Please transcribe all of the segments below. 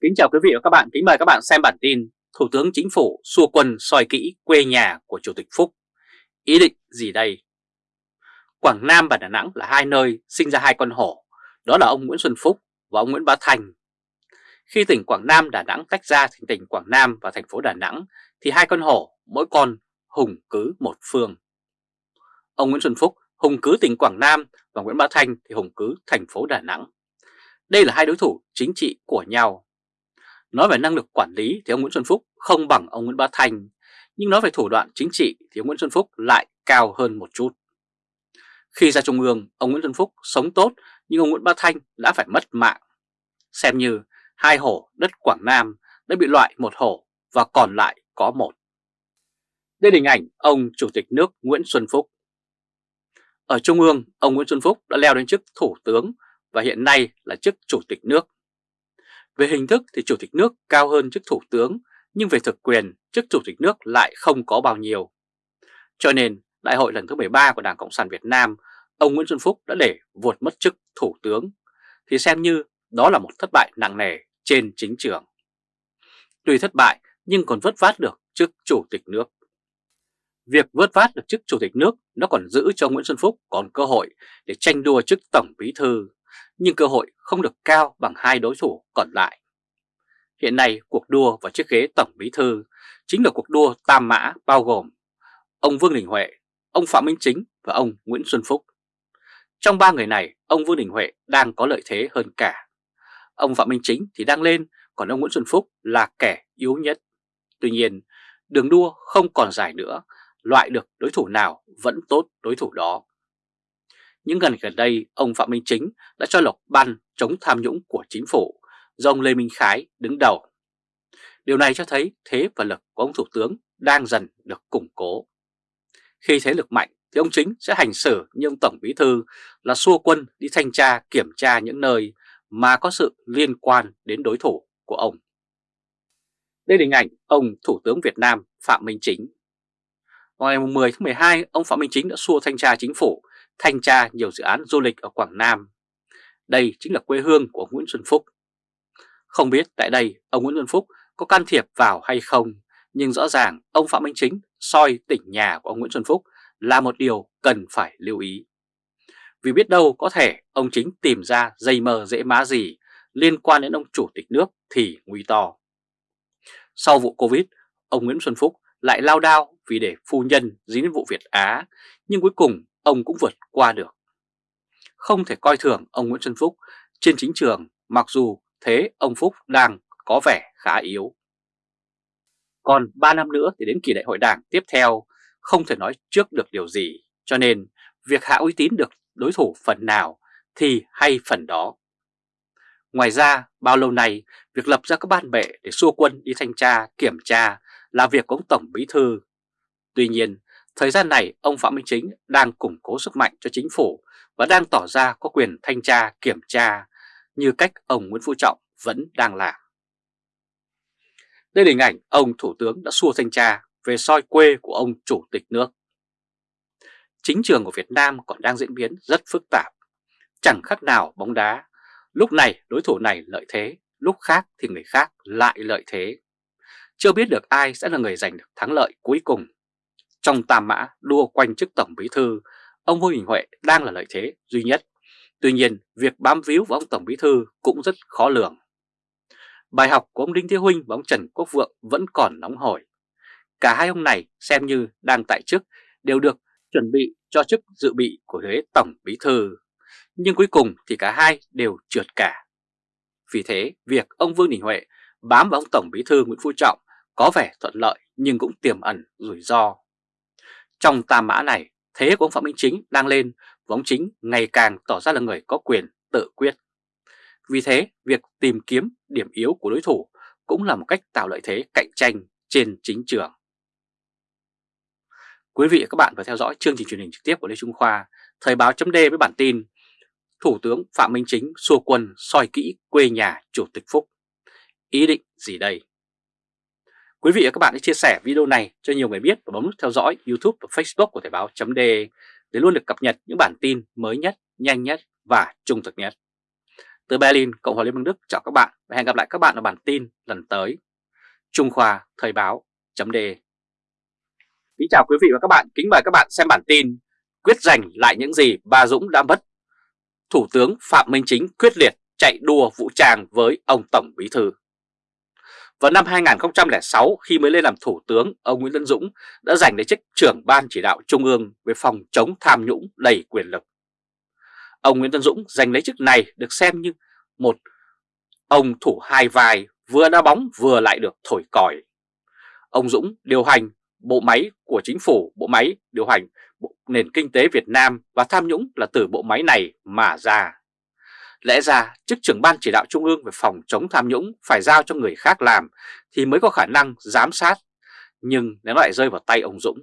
Kính chào quý vị và các bạn, kính mời các bạn xem bản tin Thủ tướng Chính phủ xua quân soi kỹ quê nhà của Chủ tịch Phúc. Ý định gì đây? Quảng Nam và Đà Nẵng là hai nơi sinh ra hai con hổ, đó là ông Nguyễn Xuân Phúc và ông Nguyễn Bá Thành. Khi tỉnh Quảng Nam, Đà Nẵng tách ra thành tỉnh Quảng Nam và thành phố Đà Nẵng thì hai con hổ mỗi con hùng cứ một phương. Ông Nguyễn Xuân Phúc hùng cứ tỉnh Quảng Nam và Nguyễn Bá thành thì hùng cứ thành phố Đà Nẵng. Đây là hai đối thủ chính trị của nhau. Nói về năng lực quản lý thì ông Nguyễn Xuân Phúc không bằng ông Nguyễn Bá Thanh, nhưng nói về thủ đoạn chính trị thì ông Nguyễn Xuân Phúc lại cao hơn một chút. Khi ra Trung ương, ông Nguyễn Xuân Phúc sống tốt nhưng ông Nguyễn Bá Thanh đã phải mất mạng. Xem như hai hổ đất Quảng Nam đã bị loại một hổ và còn lại có một. Đây là hình ảnh ông Chủ tịch nước Nguyễn Xuân Phúc. Ở Trung ương, ông Nguyễn Xuân Phúc đã leo đến chức Thủ tướng và hiện nay là chức Chủ tịch nước. Về hình thức thì Chủ tịch nước cao hơn chức Thủ tướng, nhưng về thực quyền, chức Chủ tịch nước lại không có bao nhiêu. Cho nên, Đại hội lần thứ 13 của Đảng Cộng sản Việt Nam, ông Nguyễn Xuân Phúc đã để vuột mất chức Thủ tướng, thì xem như đó là một thất bại nặng nề trên chính trường. Tuy thất bại nhưng còn vớt vát được chức Chủ tịch nước. Việc vớt vát được chức Chủ tịch nước nó còn giữ cho Nguyễn Xuân Phúc còn cơ hội để tranh đua chức Tổng Bí Thư, nhưng cơ hội không được cao bằng hai đối thủ còn lại. Hiện nay cuộc đua vào chiếc ghế Tổng Bí Thư chính là cuộc đua tam mã bao gồm ông Vương Đình Huệ, ông Phạm Minh Chính và ông Nguyễn Xuân Phúc. Trong ba người này, ông Vương Đình Huệ đang có lợi thế hơn cả. Ông Phạm Minh Chính thì đang lên, còn ông Nguyễn Xuân Phúc là kẻ yếu nhất. Tuy nhiên, đường đua không còn dài nữa loại được đối thủ nào vẫn tốt đối thủ đó. Những gần gần đây, ông Phạm Minh Chính đã cho lập ban chống tham nhũng của chính phủ do ông Lê Minh Khái đứng đầu. Điều này cho thấy thế và lực của ông Thủ tướng đang dần được củng cố. Khi thế lực mạnh thì ông Chính sẽ hành xử như ông Tổng Bí Thư là xua quân đi thanh tra kiểm tra những nơi mà có sự liên quan đến đối thủ của ông. Đây là hình ảnh ông Thủ tướng Việt Nam Phạm Minh Chính vào ngày 10 tháng 12, ông Phạm Minh Chính đã xua thanh tra chính phủ, thanh tra nhiều dự án du lịch ở Quảng Nam. Đây chính là quê hương của ông Nguyễn Xuân Phúc. Không biết tại đây ông Nguyễn Xuân Phúc có can thiệp vào hay không, nhưng rõ ràng ông Phạm Minh Chính soi tỉnh nhà của ông Nguyễn Xuân Phúc là một điều cần phải lưu ý. Vì biết đâu có thể ông Chính tìm ra dây mờ dễ má gì liên quan đến ông Chủ tịch nước thì nguy to. Sau vụ Covid, ông Nguyễn Xuân Phúc lại lao đao vì để phu nhân dính đến vụ Việt Á, nhưng cuối cùng ông cũng vượt qua được. Không thể coi thường ông Nguyễn Xuân Phúc trên chính trường mặc dù thế ông Phúc đang có vẻ khá yếu. Còn 3 năm nữa thì đến kỳ đại hội đảng tiếp theo không thể nói trước được điều gì, cho nên việc hạ uy tín được đối thủ phần nào thì hay phần đó. Ngoài ra, bao lâu nay, việc lập ra các ban bệ để xua quân đi thanh tra, kiểm tra là việc của ông Tổng Bí Thư. Tuy nhiên, thời gian này ông Phạm Minh Chính đang củng cố sức mạnh cho chính phủ và đang tỏ ra có quyền thanh tra, kiểm tra như cách ông Nguyễn Phú Trọng vẫn đang làm. Đây là hình ảnh ông Thủ tướng đã xua thanh tra về soi quê của ông Chủ tịch nước. Chính trường của Việt Nam còn đang diễn biến rất phức tạp, chẳng khác nào bóng đá. Lúc này đối thủ này lợi thế, lúc khác thì người khác lại lợi thế. Chưa biết được ai sẽ là người giành được thắng lợi cuối cùng. Trong tam mã đua quanh chức Tổng Bí Thư, ông Vương Đình Huệ đang là lợi thế duy nhất. Tuy nhiên, việc bám víu vào ông Tổng Bí Thư cũng rất khó lường. Bài học của ông Đinh Thế Huynh và ông Trần Quốc Vượng vẫn còn nóng hổi. Cả hai ông này xem như đang tại chức đều được chuẩn bị cho chức dự bị của ghế Tổng Bí Thư. Nhưng cuối cùng thì cả hai đều trượt cả. Vì thế, việc ông Vương Đình Huệ bám vào ông Tổng Bí Thư Nguyễn Phú Trọng có vẻ thuận lợi nhưng cũng tiềm ẩn rủi ro. Trong tà mã này, thế của ông Phạm Minh Chính đang lên và ông Chính ngày càng tỏ ra là người có quyền tự quyết. Vì thế, việc tìm kiếm điểm yếu của đối thủ cũng là một cách tạo lợi thế cạnh tranh trên chính trường. Quý vị và các bạn vừa theo dõi chương trình truyền hình trực tiếp của Lê Trung Khoa, Thời báo chấm với bản tin Thủ tướng Phạm Minh Chính xua quân soi kỹ quê nhà Chủ tịch Phúc. Ý định gì đây? Quý vị và các bạn hãy chia sẻ video này cho nhiều người biết và bấm nút theo dõi YouTube và Facebook của Thời báo .de để luôn được cập nhật những bản tin mới nhất, nhanh nhất và trung thực nhất. Từ Berlin, Cộng hòa Liên bang Đức chào các bạn và hẹn gặp lại các bạn ở bản tin lần tới. Trung Khoa Thời báo .de Kính chào quý vị và các bạn, kính mời các bạn xem bản tin Quyết giành lại những gì Ba Dũng đã mất Thủ tướng Phạm Minh Chính quyết liệt chạy đua vũ trang với ông Tổng Bí Thư vào năm 2006 khi mới lên làm Thủ tướng, ông Nguyễn Tân Dũng đã giành lấy chức trưởng Ban Chỉ đạo Trung ương về phòng chống tham nhũng đầy quyền lực Ông Nguyễn Tân Dũng giành lấy chức này được xem như một ông thủ hai vai vừa đá bóng vừa lại được thổi còi. Ông Dũng điều hành bộ máy của chính phủ, bộ máy điều hành bộ nền kinh tế Việt Nam và tham nhũng là từ bộ máy này mà ra. Lẽ ra chức trưởng ban chỉ đạo trung ương về phòng chống tham nhũng phải giao cho người khác làm thì mới có khả năng giám sát, nhưng nó lại rơi vào tay ông Dũng.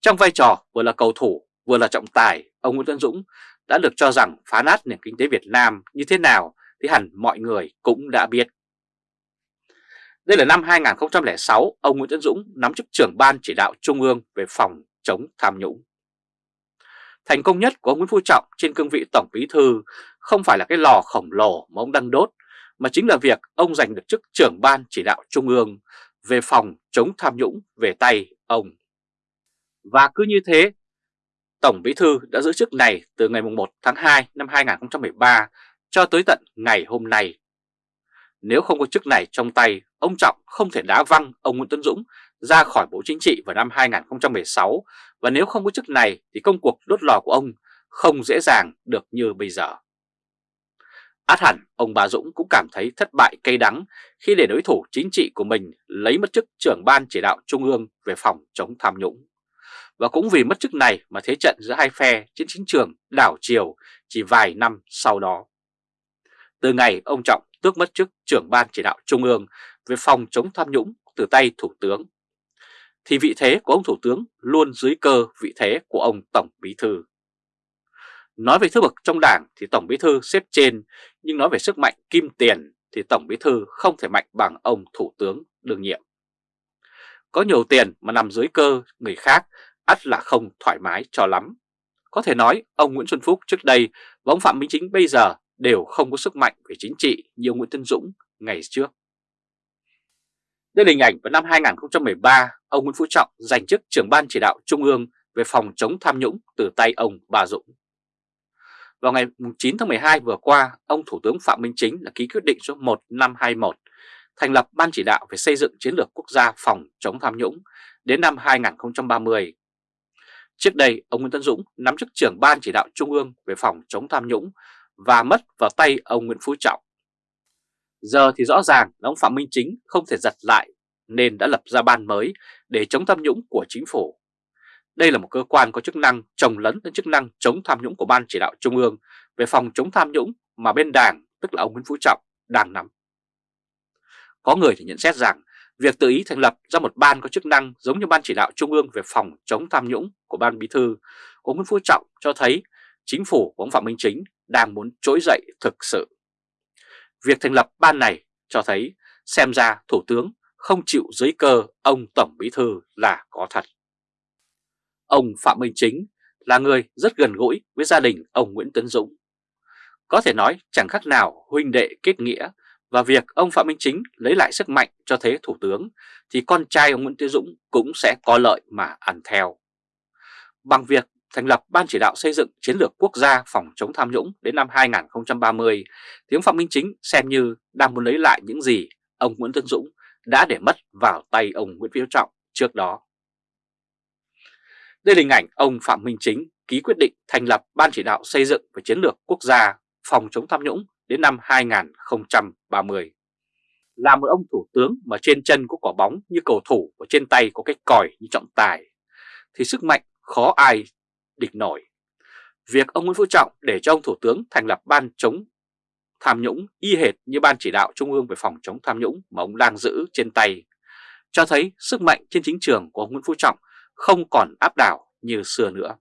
Trong vai trò vừa là cầu thủ vừa là trọng tài, ông Nguyễn Tân Dũng đã được cho rằng phá nát nền kinh tế Việt Nam như thế nào thì hẳn mọi người cũng đã biết. Đây là năm 2006, ông Nguyễn Tân Dũng nắm chức trưởng ban chỉ đạo Trung ương về phòng chống tham nhũng. Thành công nhất của ông Nguyễn Phú Trọng trên cương vị Tổng Bí Thư không phải là cái lò khổng lồ mà ông đang đốt, mà chính là việc ông giành được chức trưởng ban chỉ đạo Trung ương về phòng chống tham nhũng về tay ông. Và cứ như thế, Tổng Bí Thư đã giữ chức này từ ngày 1 tháng 2 năm 2013 cho tới tận ngày hôm nay. Nếu không có chức này trong tay, ông Trọng không thể đá văng ông Nguyễn Tuấn Dũng ra khỏi Bộ Chính trị vào năm 2016 và nếu không có chức này thì công cuộc đốt lò của ông không dễ dàng được như bây giờ. Át hẳn ông bà Dũng cũng cảm thấy thất bại cay đắng khi để đối thủ chính trị của mình lấy mất chức trưởng ban chỉ đạo trung ương về phòng chống tham nhũng. Và cũng vì mất chức này mà thế trận giữa hai phe trên chính trường đảo chiều chỉ vài năm sau đó. Từ ngày ông Trọng tước mất chức trưởng ban chỉ đạo trung ương về phòng chống tham nhũng từ tay Thủ tướng, thì vị thế của ông Thủ tướng luôn dưới cơ vị thế của ông Tổng Bí Thư. Nói về thứ bậc trong đảng thì Tổng Bí Thư xếp trên, nhưng nói về sức mạnh kim tiền thì Tổng Bí Thư không thể mạnh bằng ông Thủ tướng đương nhiệm. Có nhiều tiền mà nằm dưới cơ người khác ắt là không thoải mái cho lắm. Có thể nói ông Nguyễn Xuân Phúc trước đây và ông Phạm Minh Chính bây giờ đều không có sức mạnh về chính trị như ông Nguyễn Tân Dũng ngày trước. Đây là hình ảnh vào năm 2013, ông Nguyễn Phú Trọng giành chức trưởng ban chỉ đạo Trung ương về phòng chống tham nhũng từ tay ông Bà Dũng. Vào ngày 9 tháng 12 vừa qua, ông Thủ tướng Phạm Minh Chính đã ký quyết định số 1521 thành lập Ban chỉ đạo về xây dựng chiến lược quốc gia phòng chống tham nhũng đến năm 2030 Trước đây, ông Nguyễn Tân Dũng nắm chức trưởng Ban chỉ đạo Trung ương về phòng chống tham nhũng và mất vào tay ông Nguyễn Phú Trọng. Giờ thì rõ ràng là ông Phạm Minh Chính không thể giật lại nên đã lập ra ban mới để chống tham nhũng của chính phủ. Đây là một cơ quan có chức năng trồng lấn đến chức năng chống tham nhũng của Ban chỉ đạo Trung ương về phòng chống tham nhũng mà bên đảng, tức là ông Nguyễn Phú Trọng, đang nắm. Có người thì nhận xét rằng Việc tự ý thành lập ra một ban có chức năng giống như Ban chỉ đạo Trung ương về phòng chống tham nhũng của Ban Bí thư của Nguyễn Phú Trọng cho thấy chính phủ của ông Phạm Minh Chính đang muốn trỗi dậy thực sự. Việc thành lập ban này cho thấy xem ra Thủ tướng không chịu dưới cơ ông Tổng Bí thư là có thật. Ông Phạm Minh Chính là người rất gần gũi với gia đình ông Nguyễn Tấn Dũng. Có thể nói chẳng khác nào huynh đệ kết nghĩa và việc ông Phạm Minh Chính lấy lại sức mạnh cho thế Thủ tướng thì con trai ông Nguyễn Tiến Dũng cũng sẽ có lợi mà ăn theo. Bằng việc thành lập Ban chỉ đạo xây dựng chiến lược quốc gia phòng chống tham nhũng đến năm 2030 thì ông Phạm Minh Chính xem như đang muốn lấy lại những gì ông Nguyễn tấn Dũng đã để mất vào tay ông Nguyễn Phú Trọng trước đó. Đây là hình ảnh ông Phạm Minh Chính ký quyết định thành lập Ban chỉ đạo xây dựng và chiến lược quốc gia phòng chống tham nhũng đến năm 2030. Là một ông thủ tướng mà trên chân có quả bóng như cầu thủ và trên tay có cái còi như trọng tài, thì sức mạnh khó ai địch nổi. Việc ông Nguyễn Phú Trọng để cho ông Thủ tướng thành lập ban chống tham nhũng y hệt như ban chỉ đạo Trung ương về phòng chống tham nhũng mà ông đang giữ trên tay, cho thấy sức mạnh trên chính trường của ông Nguyễn Phú Trọng không còn áp đảo như xưa nữa.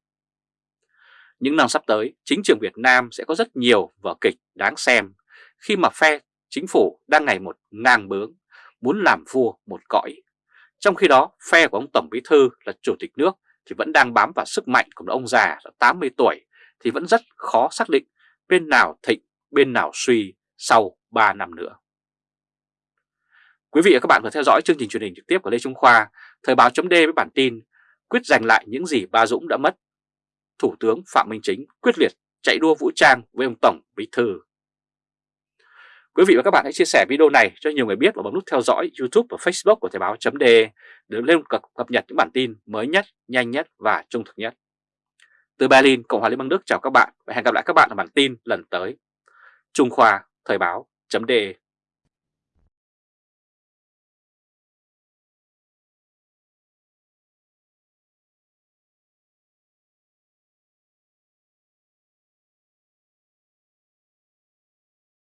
Những năm sắp tới, chính trường Việt Nam sẽ có rất nhiều vở kịch đáng xem khi mà phe chính phủ đang ngày một ngang bướng, muốn làm vua một cõi. Trong khi đó, phe của ông Tổng Bí Thư là Chủ tịch nước thì vẫn đang bám vào sức mạnh của ông già 80 tuổi thì vẫn rất khó xác định bên nào thịnh, bên nào suy sau 3 năm nữa. Quý vị và các bạn vừa theo dõi chương trình truyền hình trực tiếp của Lê Trung Khoa, Thời báo chấm với bản tin Quyết giành lại những gì Ba Dũng đã mất. Thủ tướng Phạm Minh Chính quyết liệt chạy đua vũ trang với ông Tổng Bí Thư. Quý vị và các bạn hãy chia sẻ video này cho nhiều người biết và bấm nút theo dõi YouTube và Facebook của Thời báo chấm để lên cập, cập nhật những bản tin mới nhất, nhanh nhất và trung thực nhất. Từ Berlin, Cộng hòa Liên bang Đức chào các bạn và hẹn gặp lại các bạn ở bản tin lần tới. Trung Khoa Thời báo chấm